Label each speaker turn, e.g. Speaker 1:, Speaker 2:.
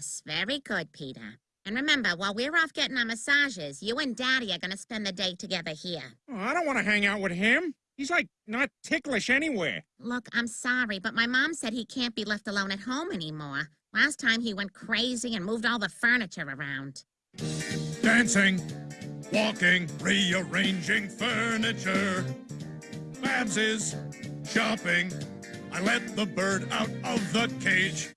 Speaker 1: Yes, very good, Peter. And remember, while we're off getting our massages, you and Daddy are going to spend the day together here.
Speaker 2: Oh, I don't want to hang out with him. He's like not ticklish anywhere.
Speaker 1: Look, I'm sorry, but my mom said he can't be left alone at home anymore. Last time he went crazy and moved all the furniture around.
Speaker 3: Dancing, walking, rearranging furniture. Babs is shopping. I let the bird out of the cage.